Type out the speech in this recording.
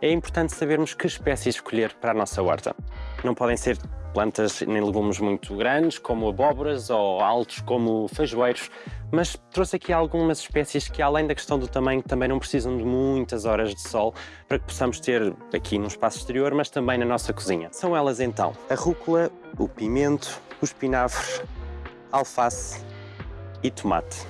é importante sabermos que espécies escolher para a nossa horta. Não podem ser plantas nem legumes muito grandes, como abóboras, ou altos, como feijoeiros, mas trouxe aqui algumas espécies que, além da questão do tamanho, também não precisam de muitas horas de sol para que possamos ter aqui no espaço exterior, mas também na nossa cozinha. São elas então a rúcula, o pimento, o espinafre, alface e tomate.